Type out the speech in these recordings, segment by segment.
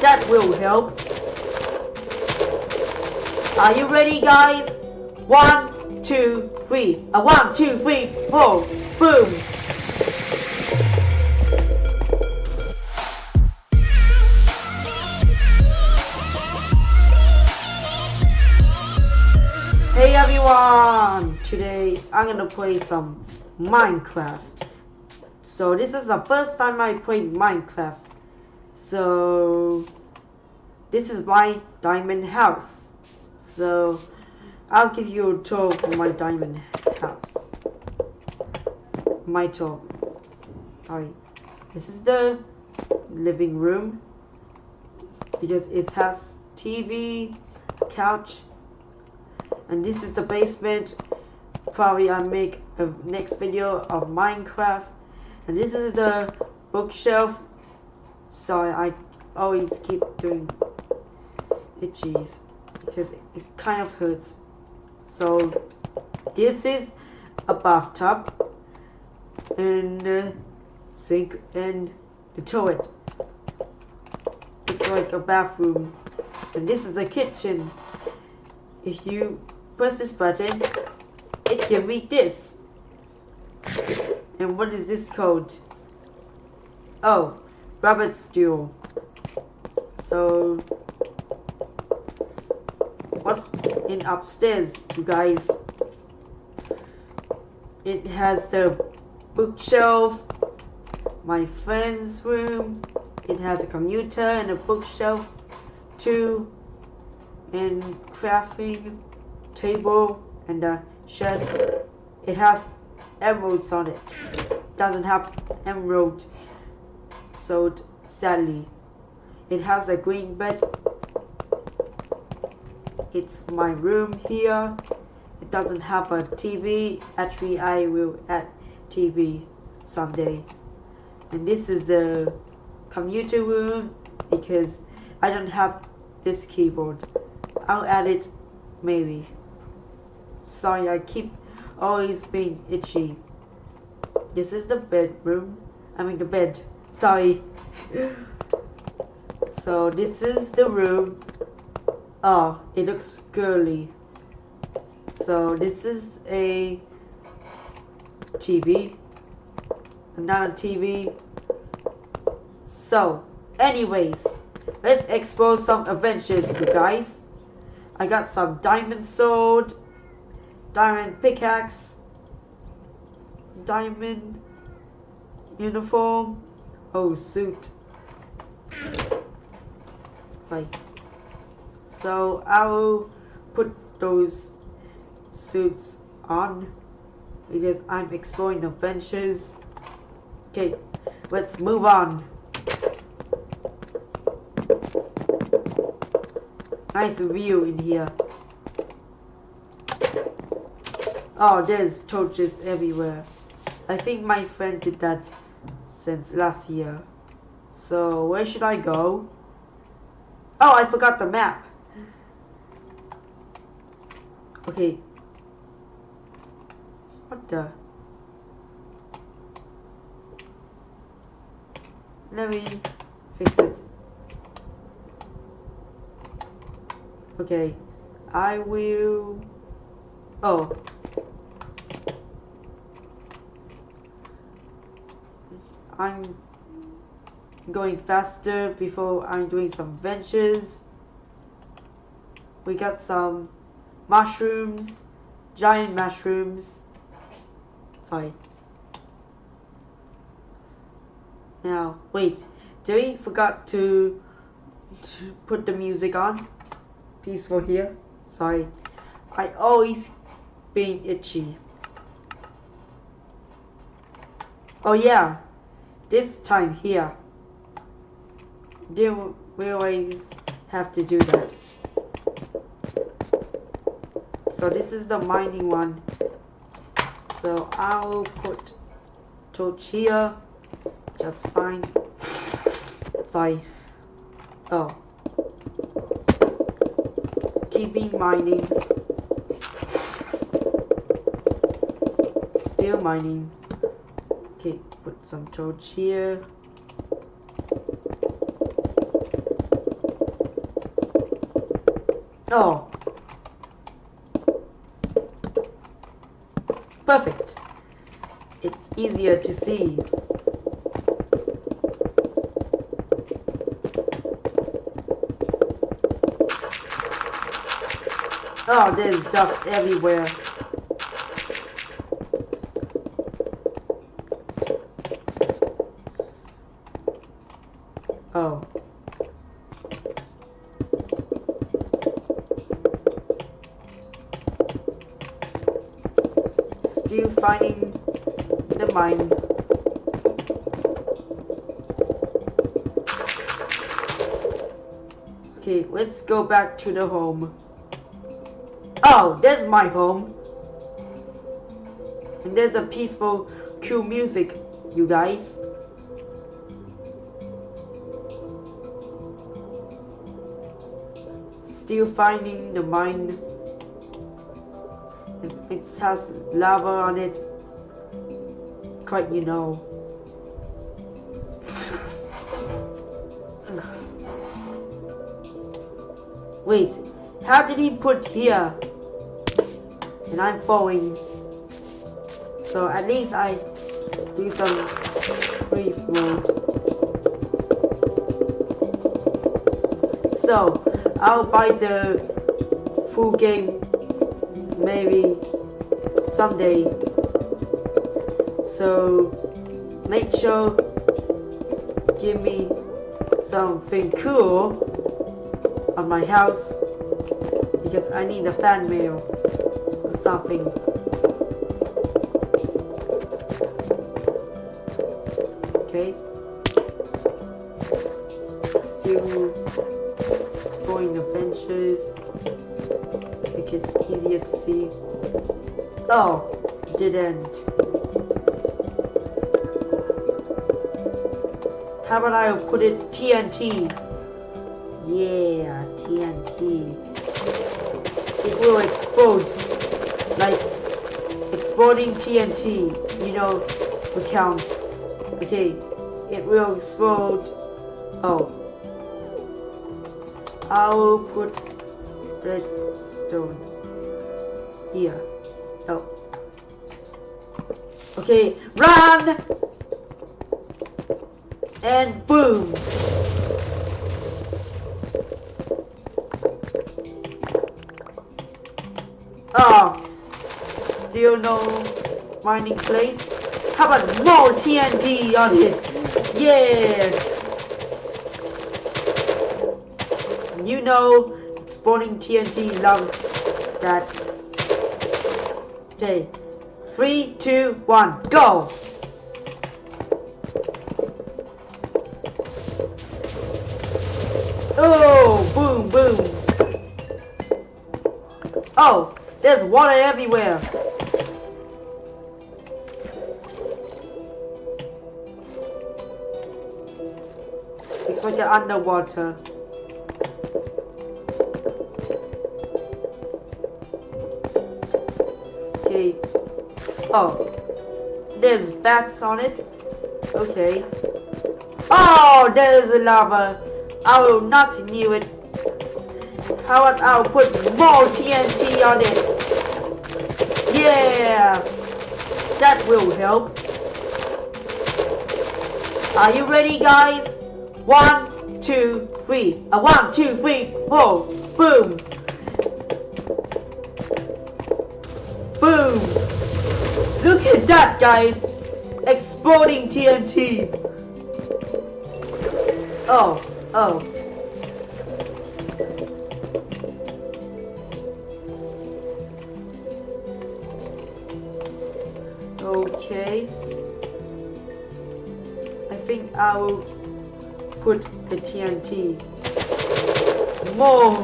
That will help. Are you ready, guys? One, two, three. A one, two, three, four. Boom. Hey everyone! Today I'm gonna play some Minecraft. So this is the first time I played Minecraft. So this is my diamond house. So I'll give you a tour of my diamond house. My tour. Sorry. This is the living room because it has TV, couch, and this is the basement probably I'll make a next video of Minecraft and this is the bookshelf sorry I always keep doing itchies because it kind of hurts so this is a bathtub and sink and the toilet it's like a bathroom and this is the kitchen if you press this button, it can read this. And what is this code? Oh, rabbit stew. So, what's in upstairs, you guys? It has the bookshelf, my friend's room. It has a computer and a bookshelf too, and crafting table and the chest. It has emeralds on it. Doesn't have emerald sold sadly. It has a green bed. It's my room here. It doesn't have a TV. Actually, I will add TV someday. And this is the computer room because I don't have this keyboard. I'll add it maybe. Sorry, I keep always being itchy. This is the bedroom. I mean the bed. Sorry. so this is the room. Oh, it looks girly. So this is a TV. Another TV. So, anyways, let's explore some adventures, you guys. I got some diamond sword diamond pickaxe, diamond uniform, oh suit. Sorry. So I will put those suits on because I'm exploring adventures. Okay, let's move on. Nice view in here. Oh, there's torches everywhere. I think my friend did that since last year. So, where should I go? Oh, I forgot the map. Okay. What the? Let me fix it. Okay. I will... Oh. I'm going faster before I'm doing some ventures. We got some mushrooms, giant mushrooms. Sorry. Now, wait. Did we forgot to, to put the music on? Peaceful here. Sorry. I always being itchy. Oh yeah, this time here. Do we always have to do that. So this is the mining one. So I'll put torch here. Just fine. Sorry. Oh. Keeping mining. Still mining. Okay, put some torch here. Oh. Perfect. It's easier to see. Oh, there's dust everywhere. The mine. Okay, let's go back to the home. Oh, there's my home. And there's a peaceful, cool music, you guys. Still finding the mine. It has lava on it. Quite you know. Wait, how did he put here? and I'm falling. So at least I do some brief mode. So I'll buy the full game maybe someday. So make sure give me something cool on my house because I need a fan mail or something. Okay. Still exploring the. Make it easier to see. Oh, didn't. How about I put it TNT? Yeah, TNT. It will explode like exploding TNT, you know, we count. Okay, it will explode. Oh. I will put redstone here. Oh. Okay, run! And boom! Oh, still no mining place? How about more TNT on it? Yeah! You know, spawning TNT loves that. Okay, three, two, one, go! Water everywhere. It's like an underwater. Okay. Oh. There's bats on it. Okay. Oh, there's a lava. I will not knew it. How about I'll put more TNT on it. Yeah. That will help. Are you ready, guys? One, two, three. A one, two, three, four. Boom. Boom. Look at that, guys. Exploding TNT. Oh, oh. Okay. I think I'll put the TNT more.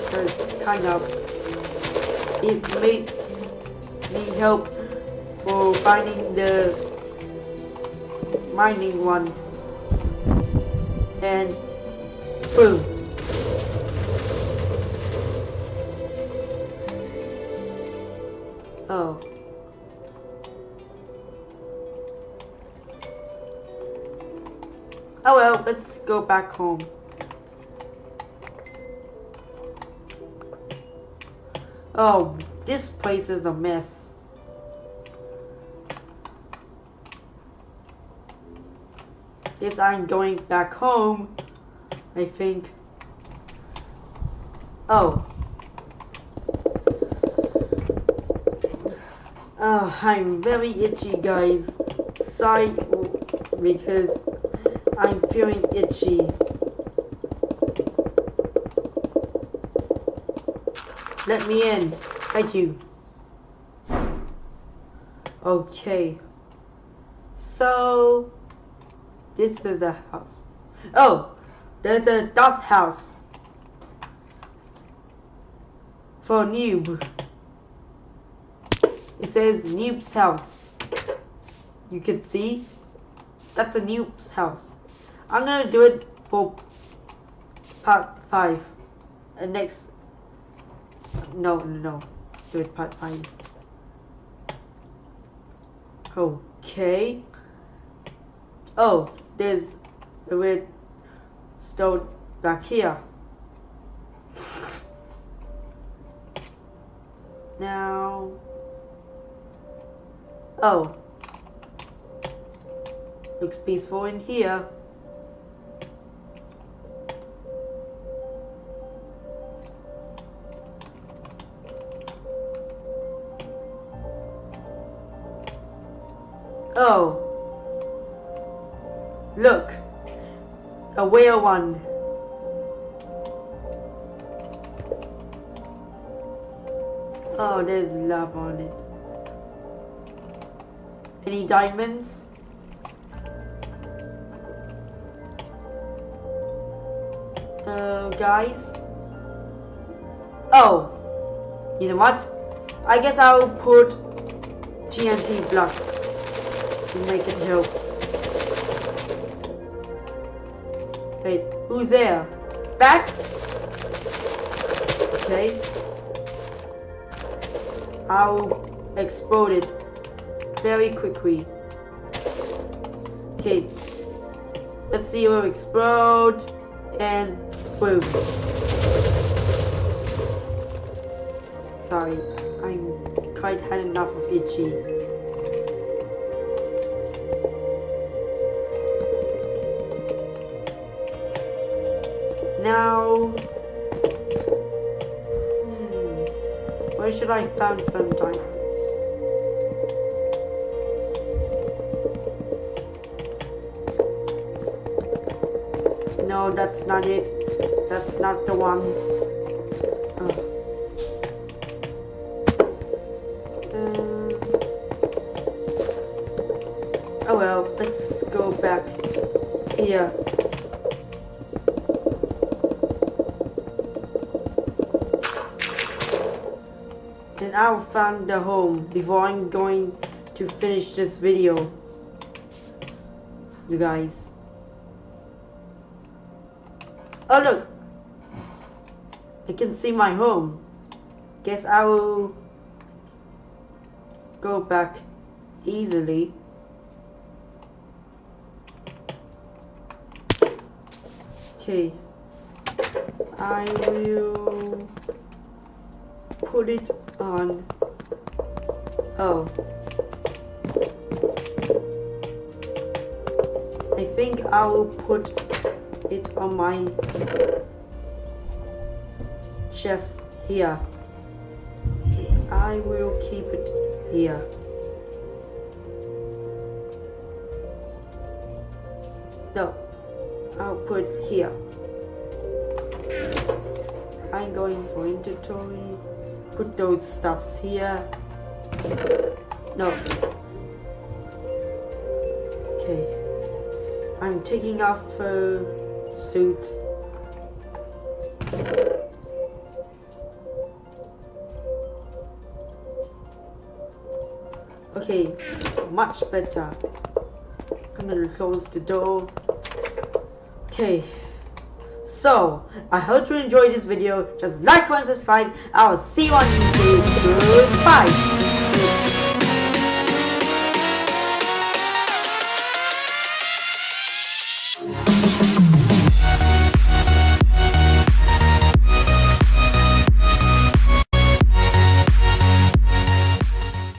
Because kind of it made me help for finding the mining one. And boom Oh. oh well, let's go back home. Oh, this place is a mess. Guess I'm going back home, I think. Oh. Oh, I'm very itchy, guys. Sorry, because I'm feeling itchy. Let me in. Thank you. Okay. So, this is the house. Oh, there's a dust house. For noob. It says noob's house. You can see. That's a noob's house. I'm gonna do it for part 5. And next no, no, no. Do it part five. Okay. Oh, there's a red stone back here. Now. Oh. Looks peaceful in here. Oh. Look. A whale one. Oh, there's love on it. Any diamonds? Uh, guys? Oh. You know what? I guess I'll put TNT blocks to make it help. Hey, who's there? Bats? Okay. I'll explode it very quickly. Okay. Let's see will explode and boom. Sorry, I'm quite had enough of itchy. now... Hmm, where should I find some diamonds? That's not it. That's not the one. Oh. oh well, let's go back here. And I'll find the home before I'm going to finish this video. You guys. Oh look! I can see my home. Guess I will go back easily. Okay. I will put it on oh I think I will put it on my chest here I will keep it here no I'll put here I'm going for inventory put those stuffs here. No. Okay. I'm taking off uh, suit. Okay, much better. I'm gonna close the door. Okay. So, I hope you enjoyed this video. Just like, and subscribe. I will see you on YouTube. Goodbye.